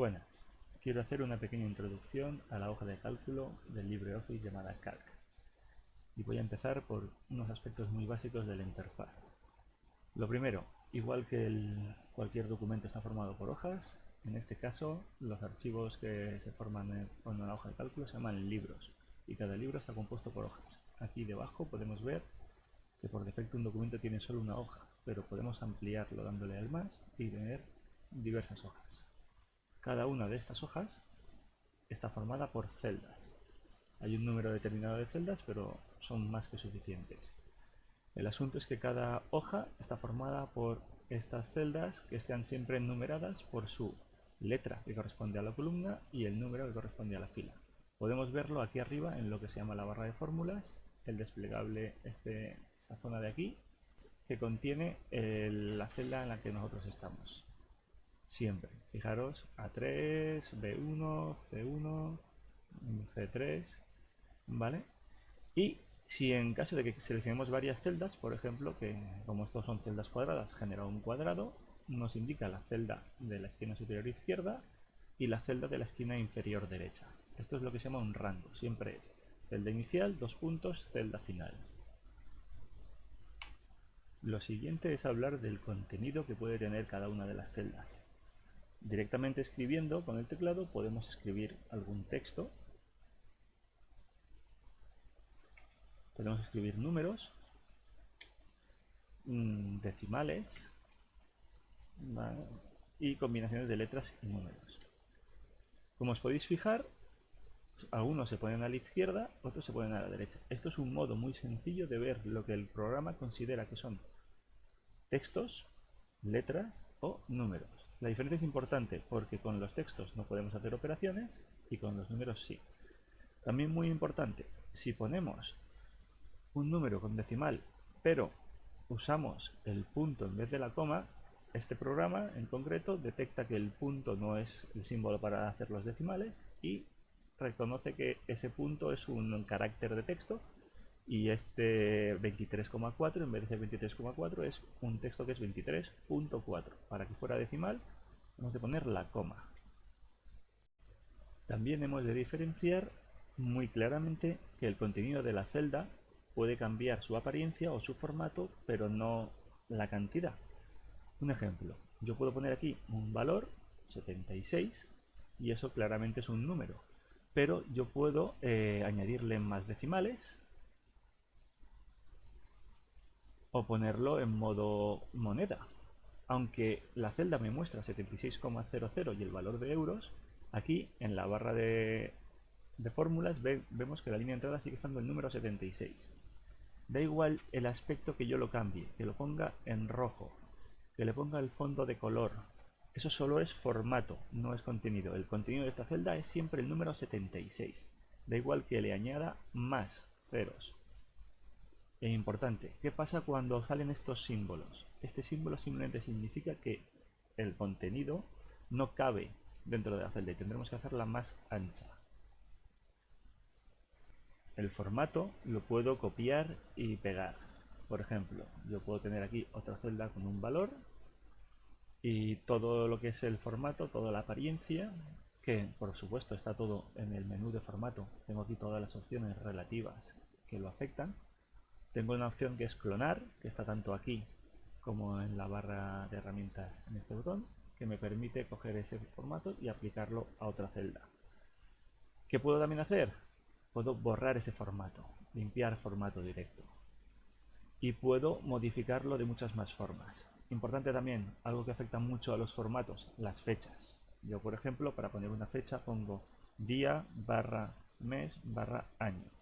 Buenas, quiero hacer una pequeña introducción a la hoja de cálculo del LibreOffice llamada Calc. Y voy a empezar por unos aspectos muy básicos de la interfaz. Lo primero, igual que cualquier documento está formado por hojas, en este caso los archivos que se forman en una hoja de cálculo se llaman libros y cada libro está compuesto por hojas. Aquí debajo podemos ver que por defecto un documento tiene solo una hoja, pero podemos ampliarlo dándole al más y tener diversas hojas. Cada una de estas hojas está formada por celdas. Hay un número determinado de celdas, pero son más que suficientes. El asunto es que cada hoja está formada por estas celdas que están siempre numeradas por su letra que corresponde a la columna y el número que corresponde a la fila. Podemos verlo aquí arriba en lo que se llama la barra de fórmulas, el desplegable, este, esta zona de aquí, que contiene la celda en la que nosotros estamos siempre. Fijaros, A3, B1, C1, C3, ¿vale? Y si en caso de que seleccionemos varias celdas, por ejemplo, que como estos son celdas cuadradas, genera un cuadrado, nos indica la celda de la esquina superior izquierda y la celda de la esquina inferior derecha. Esto es lo que se llama un rango, siempre es celda inicial, dos puntos, celda final. Lo siguiente es hablar del contenido que puede tener cada una de las celdas. Directamente escribiendo con el teclado podemos escribir algún texto. Podemos escribir números, mm, decimales y combinaciones de letras y números. Como os podéis fijar, algunos se ponen a la izquierda, otros se ponen a la derecha. Esto es un modo muy sencillo de ver lo que el programa considera que son textos, letras o números. La diferencia es importante porque con los textos no podemos hacer operaciones y con los números sí. También muy importante, si ponemos un número con decimal pero usamos el punto en vez de la coma, este programa en concreto detecta que el punto no es el símbolo para hacer los decimales y reconoce que ese punto es un carácter de texto y este 23,4 en vez de ser 23,4 es un texto que es 23.4 para que fuera decimal hemos de poner la coma. También hemos de diferenciar muy claramente que el contenido de la celda puede cambiar su apariencia o su formato pero no la cantidad. Un ejemplo yo puedo poner aquí un valor 76 y eso claramente es un número pero yo puedo eh, añadirle más decimales o ponerlo en modo moneda. Aunque la celda me muestra 76,00 y el valor de euros, aquí en la barra de, fórmulas vemos que la línea de entrada sigue estando el número 76. Da igual el aspecto que yo lo cambie, que lo ponga en rojo, que le ponga el fondo de color. Eso solo es formato, no es contenido. El contenido de esta celda es siempre el número 76. Da igual que le añada más ceros. E importante, ¿qué pasa cuando salen estos símbolos? Este símbolo simplemente significa que el contenido no cabe dentro de la celda y tendremos que hacerla más ancha. El formato lo puedo copiar y pegar. Por ejemplo, yo puedo tener aquí otra celda con un valor y todo lo que es el formato, toda la apariencia, que por supuesto está todo en el menú de formato. Tengo aquí todas las opciones relativas que lo afectan tengo una opción que es clonar, que está tanto aquí como en la barra de herramientas en este botón, que me permite coger ese formato y aplicarlo a otra celda. ¿Qué puedo también hacer? Puedo borrar ese formato, limpiar formato directo. Y puedo modificarlo de muchas más formas. Importante también, algo que afecta mucho a los formatos, las fechas. Yo, por ejemplo, para poner una fecha pongo día barra mes barra año.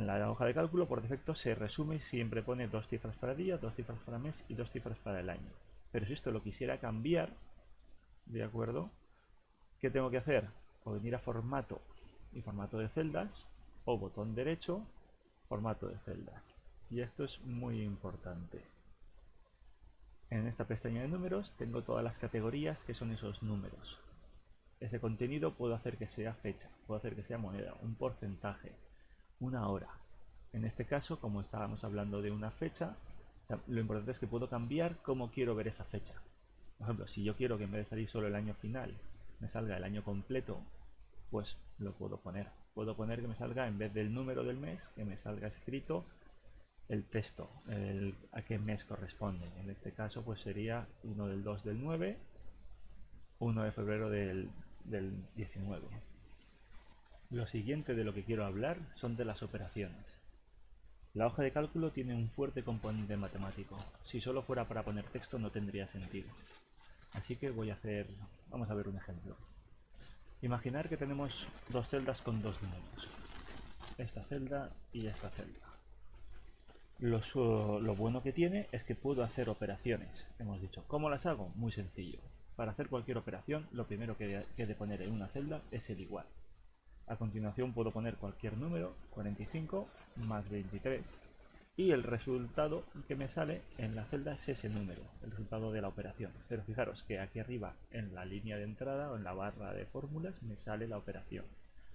En la hoja de cálculo, por defecto, se resume y siempre pone dos cifras para día, dos cifras para mes y dos cifras para el año. Pero si esto lo quisiera cambiar, ¿de acuerdo? ¿Qué tengo que hacer? O venir a formato y formato de celdas, o botón derecho, formato de celdas. Y esto es muy importante. En esta pestaña de números tengo todas las categorías que son esos números. Ese contenido puedo hacer que sea fecha, puedo hacer que sea moneda, un porcentaje, una hora. En este caso, como estábamos hablando de una fecha, lo importante es que puedo cambiar cómo quiero ver esa fecha. Por ejemplo, si yo quiero que en vez de salir solo el año final, me salga el año completo, pues lo puedo poner. Puedo poner que me salga, en vez del número del mes, que me salga escrito el texto, a qué mes corresponde. En este caso, pues sería 1 del 2 del 9, 1 de febrero del, del 19. Lo siguiente de lo que quiero hablar son de las operaciones. La hoja de cálculo tiene un fuerte componente matemático. Si solo fuera para poner texto no tendría sentido. Así que voy a hacer... vamos a ver un ejemplo. Imaginar que tenemos dos celdas con dos números. Esta celda y esta celda. Lo, bueno que tiene es que puedo hacer operaciones. Hemos dicho, ¿cómo las hago? Muy sencillo. Para hacer cualquier operación, lo primero que he de poner en una celda es el igual. A continuación puedo poner cualquier número, 45 más 23, y el resultado que me sale en la celda es ese número, el resultado de la operación. Pero fijaros que aquí arriba, en la línea de entrada o en la barra de fórmulas, me sale la operación.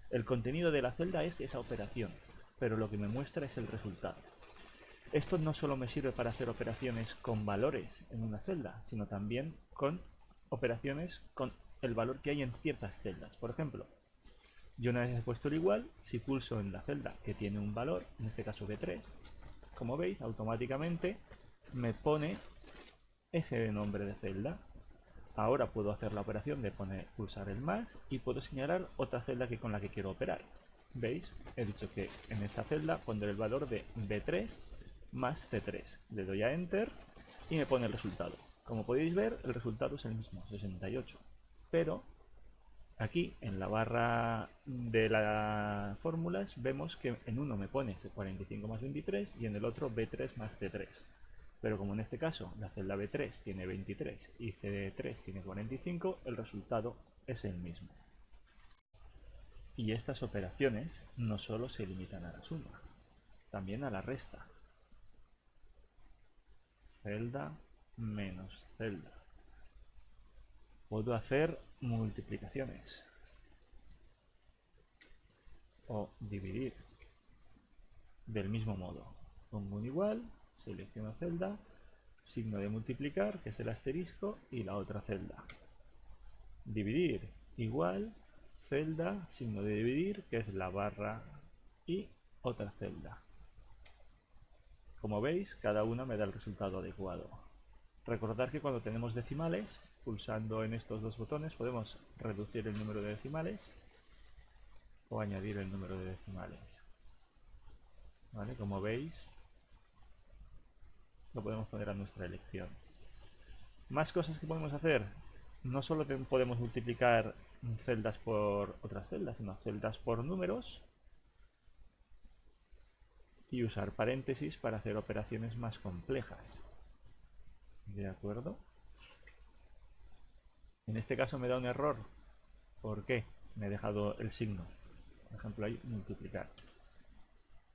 El contenido de la celda es esa operación, pero lo que me muestra es el resultado. Esto no solo me sirve para hacer operaciones con valores en una celda, sino también con operaciones con el valor que hay en ciertas celdas. Por ejemplo, yo una vez puesto el igual, si pulso en la celda que tiene un valor, en este caso B3, como veis, automáticamente me pone ese nombre de celda. Ahora puedo hacer la operación de poner, pulsar el más y puedo señalar otra celda que con la que quiero operar. ¿Veis? He dicho que en esta celda pondré el valor de B3 más C3. Le doy a Enter y me pone el resultado. Como podéis ver, el resultado es el mismo, 68. Pero aquí, en la barra de las fórmulas, vemos que en uno me pone 45 más 23 y en el otro B3 más C3. Pero como en este caso la celda B3 tiene 23 y C3 tiene 45, el resultado es el mismo. Y estas operaciones no solo se limitan a la suma, también a la resta celda menos celda. Puedo hacer multiplicaciones o dividir del mismo modo. Pongo un igual, selecciono celda, signo de multiplicar, que es el asterisco, y la otra celda. Dividir igual, celda, signo de dividir, que es la barra, y otra celda. Como veis, cada una me da el resultado adecuado. Recordar que cuando tenemos decimales, pulsando en estos dos botones, podemos reducir el número de decimales o añadir el número de decimales. ¿Vale? Como veis, lo podemos poner a nuestra elección. Más cosas que podemos hacer. No solo podemos multiplicar celdas por otras celdas, sino celdas por números y usar paréntesis para hacer operaciones más complejas. ¿De acuerdo? En este caso me da un error. ¿Por qué? Me he dejado el signo. Por ejemplo, ahí multiplicar.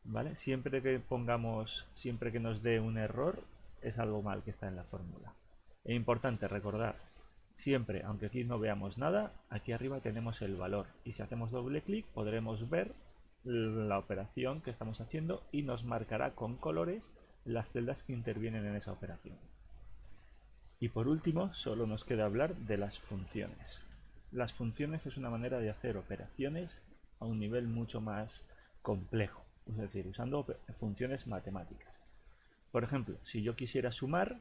¿Vale? Siempre que pongamos, siempre que nos dé un error, es algo mal que está en la fórmula. Es importante recordar, siempre, aunque aquí no veamos nada, aquí arriba tenemos el valor. Y si hacemos doble clic, podremos ver la operación que estamos haciendo y nos marcará con colores las celdas que intervienen en esa operación. Y por último, solo nos queda hablar de las funciones. Las funciones es una manera de hacer operaciones a un nivel mucho más complejo, es decir, usando funciones matemáticas. Por ejemplo, si yo quisiera sumar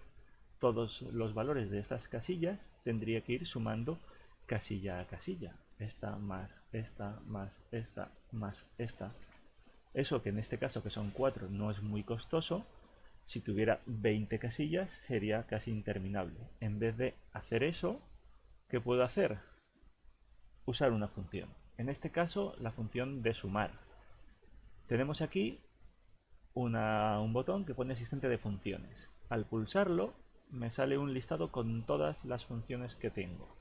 todos los valores de estas casillas, tendría que ir sumando casilla a casilla esta más esta más esta más esta. Eso que en este caso que son 4 no es muy costoso, si tuviera 20 casillas sería casi interminable. En vez de hacer eso, ¿qué puedo hacer? Usar una función. En este caso la función de sumar. Tenemos aquí un botón que pone asistente de funciones. Al pulsarlo me sale un listado con todas las funciones que tengo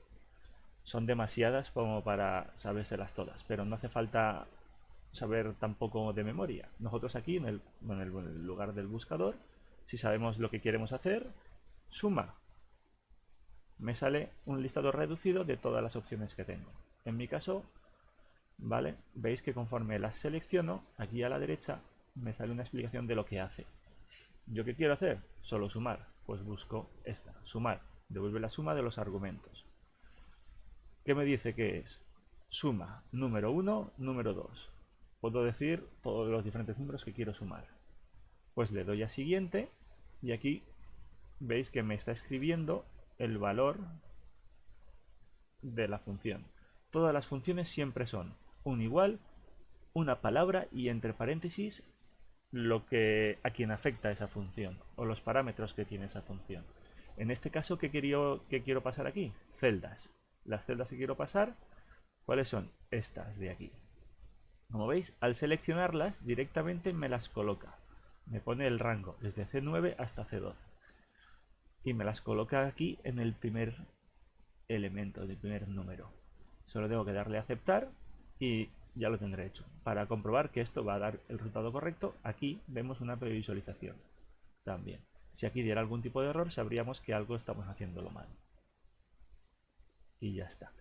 son demasiadas como para sabérselas todas, pero no hace falta saber tampoco de memoria. Nosotros aquí en el, en el lugar del buscador, si sabemos lo que queremos hacer, suma. Me sale un listado reducido de todas las opciones que tengo. En mi caso, ¿vale? Veis que conforme las selecciono, aquí a la derecha me sale una explicación de lo que hace. ¿Yo qué quiero hacer? Solo sumar. Pues busco esta, sumar. devuelve la suma de los argumentos. ¿Qué me dice que es? Suma número 1, número 2. Puedo decir todos los diferentes números que quiero sumar. Pues le doy a siguiente y aquí veis que me está escribiendo el valor de la función. Todas las funciones siempre son un igual, una palabra y entre paréntesis lo que a quien afecta esa función o los parámetros que tiene esa función. En este caso, ¿qué quiero, qué quiero pasar aquí? Celdas. Las celdas que quiero pasar, ¿cuáles son? Estas de aquí. Como veis, al seleccionarlas directamente me las coloca. Me pone el rango desde C9 hasta C12. Y me las coloca aquí en el primer elemento, del primer número. Solo tengo que darle a aceptar y ya lo tendré hecho. Para comprobar que esto va a dar el resultado correcto, aquí vemos una previsualización también. Si aquí diera algún tipo de error, sabríamos que algo estamos haciéndolo mal. Y ya está.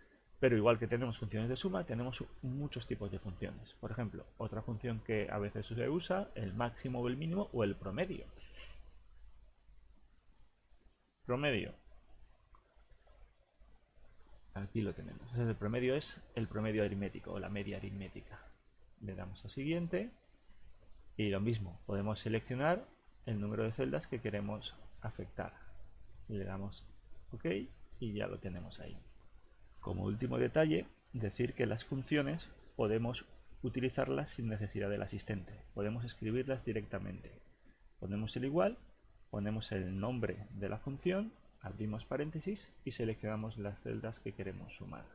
Pero igual que tenemos funciones de suma, tenemos muchos tipos de funciones. Por ejemplo, otra función que a veces se usa, el máximo o el mínimo o el promedio. Promedio. Aquí lo tenemos. El promedio es el promedio aritmético o la media aritmética. Le damos a siguiente y lo mismo, podemos seleccionar el número de celdas que queremos afectar. Le damos OK y ya lo tenemos ahí. Como último detalle, decir que las funciones podemos utilizarlas sin necesidad del asistente. Podemos escribirlas directamente. Ponemos el igual, ponemos el nombre de la función abrimos paréntesis y seleccionamos las celdas que queremos sumar.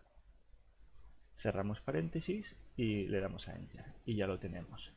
Cerramos paréntesis y le damos a Enter y ya lo tenemos.